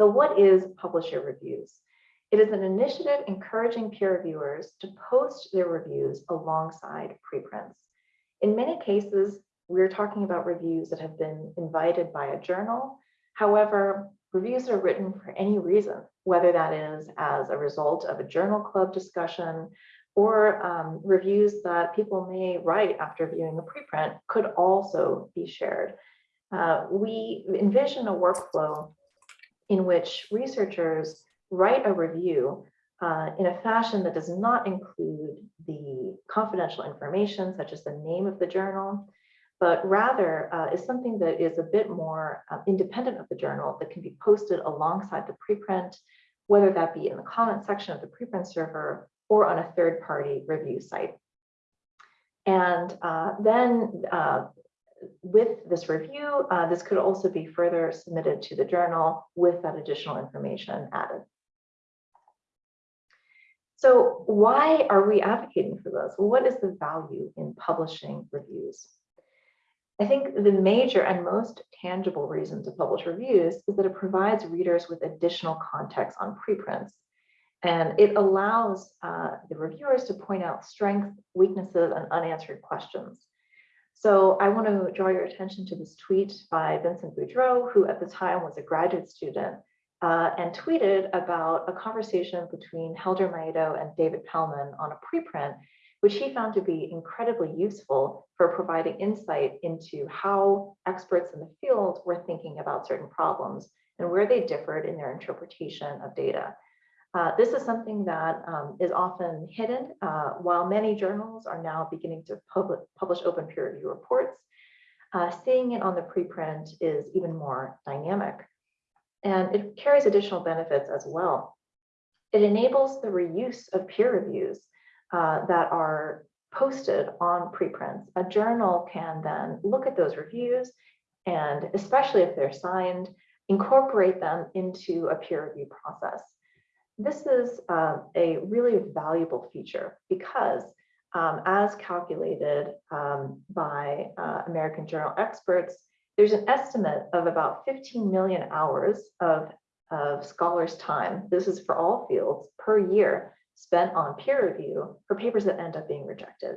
So what is Publish Your Reviews? It is an initiative encouraging peer reviewers to post their reviews alongside preprints. In many cases, we're talking about reviews that have been invited by a journal. However, reviews are written for any reason, whether that is as a result of a journal club discussion or um, reviews that people may write after viewing a preprint could also be shared. Uh, we envision a workflow in which researchers write a review uh, in a fashion that does not include the confidential information, such as the name of the journal, but rather uh, is something that is a bit more uh, independent of the journal that can be posted alongside the preprint, whether that be in the comment section of the preprint server or on a third party review site. And uh, then uh, with this review, uh, this could also be further submitted to the journal with that additional information added. So why are we advocating for this? What is the value in publishing reviews? I think the major and most tangible reason to publish reviews is that it provides readers with additional context on preprints. And it allows uh, the reviewers to point out strengths, weaknesses, and unanswered questions. So I want to draw your attention to this tweet by Vincent Boudreau, who at the time was a graduate student, uh, and tweeted about a conversation between Helder Maiato and David Pellman on a preprint, which he found to be incredibly useful for providing insight into how experts in the field were thinking about certain problems and where they differed in their interpretation of data. Uh, this is something that um, is often hidden uh, while many journals are now beginning to publish open peer review reports. Uh, seeing it on the preprint is even more dynamic and it carries additional benefits as well. It enables the reuse of peer reviews uh, that are posted on preprints. A journal can then look at those reviews and especially if they're signed, incorporate them into a peer review process. This is uh, a really valuable feature because um, as calculated um, by uh, American Journal experts, there's an estimate of about 15 million hours of, of scholars' time. This is for all fields per year spent on peer review for papers that end up being rejected.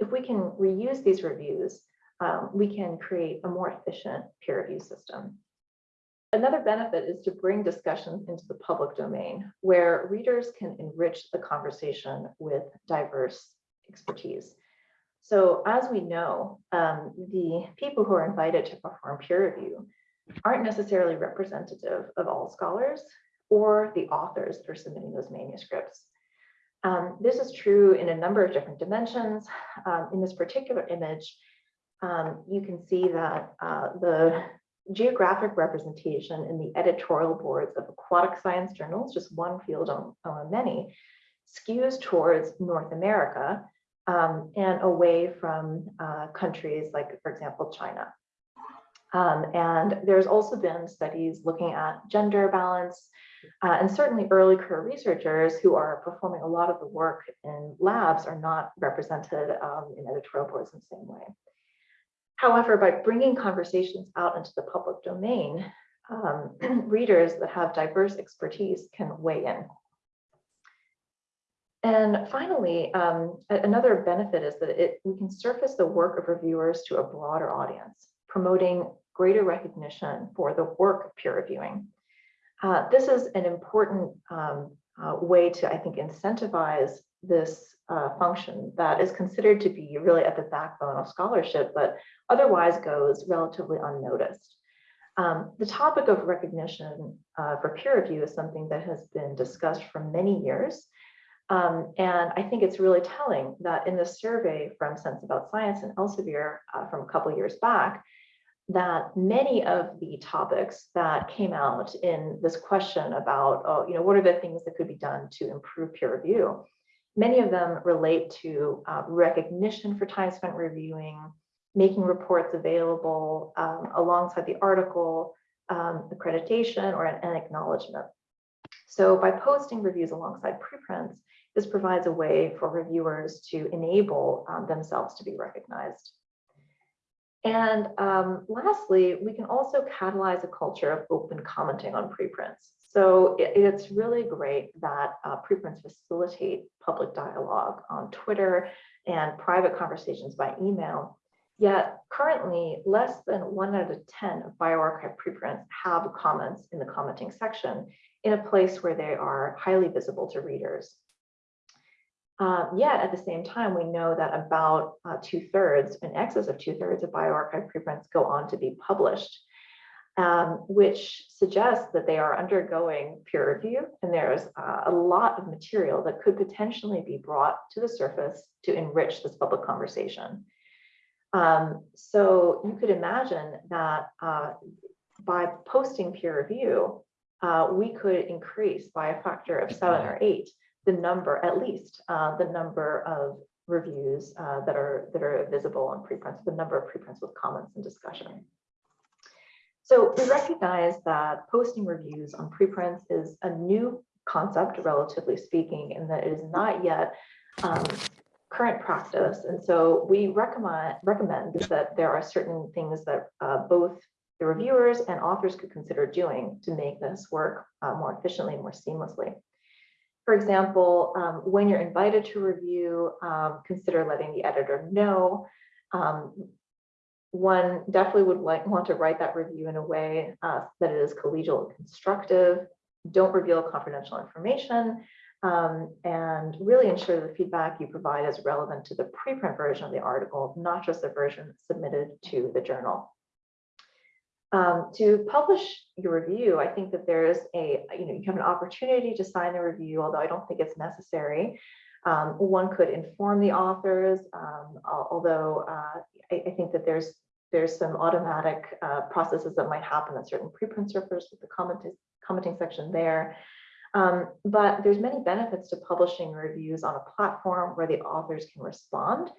If we can reuse these reviews, um, we can create a more efficient peer review system. Another benefit is to bring discussions into the public domain where readers can enrich the conversation with diverse expertise. So as we know, um, the people who are invited to perform peer review aren't necessarily representative of all scholars or the authors that are submitting those manuscripts. Um, this is true in a number of different dimensions. Um, in this particular image, um, you can see that uh, the geographic representation in the editorial boards of aquatic science journals, just one field among many, skews towards North America um, and away from uh, countries like, for example, China. Um, and there's also been studies looking at gender balance uh, and certainly early career researchers who are performing a lot of the work in labs are not represented um, in editorial boards in the same way. However, by bringing conversations out into the public domain, um, readers that have diverse expertise can weigh in. And finally, um, another benefit is that it, we can surface the work of reviewers to a broader audience, promoting greater recognition for the work of peer reviewing. Uh, this is an important um, uh, way to, I think, incentivize this uh, function that is considered to be really at the backbone of scholarship, but otherwise goes relatively unnoticed. Um, the topic of recognition uh, for peer review is something that has been discussed for many years. Um, and I think it's really telling that in the survey from Sense About Science and Elsevier uh, from a couple years back, that many of the topics that came out in this question about, oh, you know, what are the things that could be done to improve peer review? Many of them relate to uh, recognition for time spent reviewing, making reports available um, alongside the article, um, accreditation, or an, an acknowledgement. So by posting reviews alongside preprints, this provides a way for reviewers to enable um, themselves to be recognized. And um, lastly, we can also catalyze a culture of open commenting on preprints. So it, it's really great that uh, preprints facilitate public dialogue on Twitter and private conversations by email. Yet currently, less than one out of 10 of bioRxiv preprints have comments in the commenting section in a place where they are highly visible to readers. Uh, yet at the same time, we know that about uh, two thirds, in excess of two thirds of bioRxiv preprints go on to be published, um, which suggests that they are undergoing peer review. And there's uh, a lot of material that could potentially be brought to the surface to enrich this public conversation. Um, so you could imagine that uh, by posting peer review, uh, we could increase by a factor of seven or eight the number, at least, uh, the number of reviews uh, that are that are visible on preprints, the number of preprints with comments and discussion. So we recognize that posting reviews on preprints is a new concept, relatively speaking, and that it is not yet um, current practice. And so we recommend recommend that there are certain things that uh, both the reviewers and authors could consider doing to make this work uh, more efficiently and more seamlessly. For example, um, when you're invited to review, um, consider letting the editor know. Um, one definitely would like, want to write that review in a way uh, that it is collegial and constructive. Don't reveal confidential information um, and really ensure the feedback you provide is relevant to the preprint version of the article, not just the version submitted to the journal. Um, to publish your review, I think that there's a, you know, you have an opportunity to sign the review, although I don't think it's necessary. Um, one could inform the authors, um, although uh, I, I, think that there's there's some automatic uh, processes that might happen at certain preprint servers with the commenting, commenting section there. Um, but there's many benefits to publishing reviews on a platform where the authors can respond.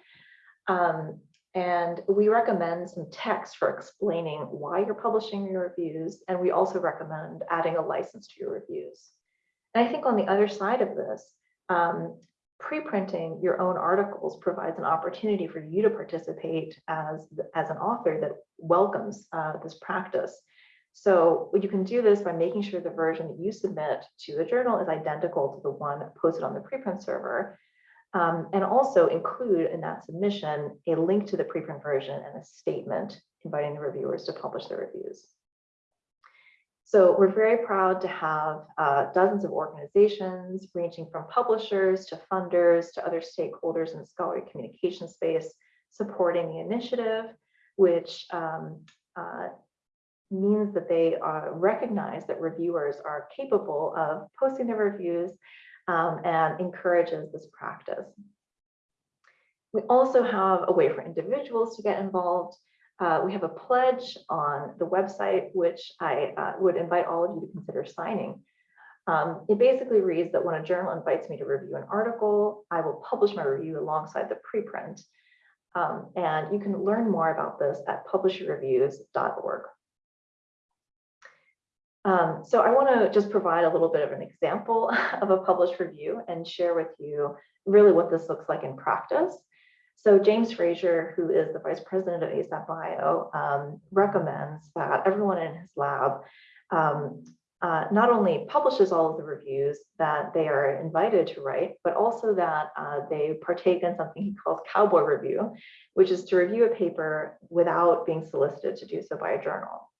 Um, and we recommend some text for explaining why you're publishing your reviews. And we also recommend adding a license to your reviews. And I think on the other side of this, um, pre-printing your own articles provides an opportunity for you to participate as, as an author that welcomes uh, this practice. So you can do this by making sure the version that you submit to the journal is identical to the one posted on the preprint server um, and also include in that submission a link to the preprint version and a statement inviting the reviewers to publish their reviews. So we're very proud to have uh, dozens of organizations ranging from publishers to funders to other stakeholders in the scholarly communication space supporting the initiative, which um, uh, means that they uh, recognize that reviewers are capable of posting their reviews um, and encourages this practice. We also have a way for individuals to get involved. Uh, we have a pledge on the website, which I uh, would invite all of you to consider signing. Um, it basically reads that when a journal invites me to review an article, I will publish my review alongside the preprint. Um, and you can learn more about this at publishyourreviews.org. Um, so I want to just provide a little bit of an example of a published review and share with you really what this looks like in practice. So James Fraser, who is the vice president of ASAP Bio, um, recommends that everyone in his lab um, uh, not only publishes all of the reviews that they are invited to write, but also that uh, they partake in something he calls cowboy review, which is to review a paper without being solicited to do so by a journal.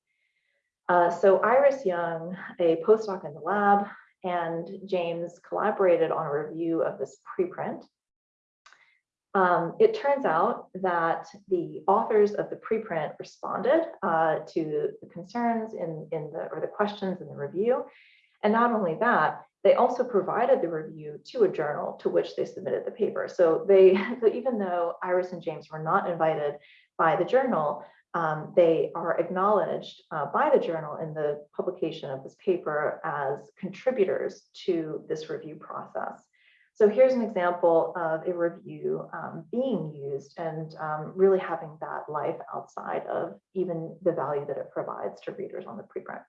Uh, so Iris Young, a postdoc in the lab, and James collaborated on a review of this preprint. Um, it turns out that the authors of the preprint responded uh, to the concerns in, in the or the questions in the review. And not only that, they also provided the review to a journal to which they submitted the paper. So they, so even though Iris and James were not invited by the journal, um, they are acknowledged uh, by the journal in the publication of this paper as contributors to this review process. So here's an example of a review um, being used and um, really having that life outside of even the value that it provides to readers on the preprint.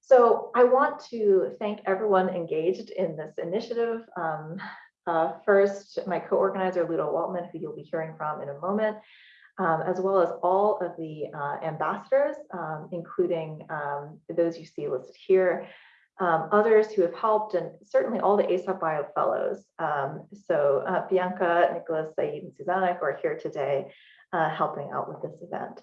So I want to thank everyone engaged in this initiative. Um, uh, first, my co-organizer, Ludo Waltman, who you'll be hearing from in a moment, um, as well as all of the uh, ambassadors, um, including um, those you see listed here, um, others who have helped, and certainly all the ASAP Bio Fellows. Um, so uh, Bianca, Nicholas, Saeed, and Susanna, who are here today, uh, helping out with this event.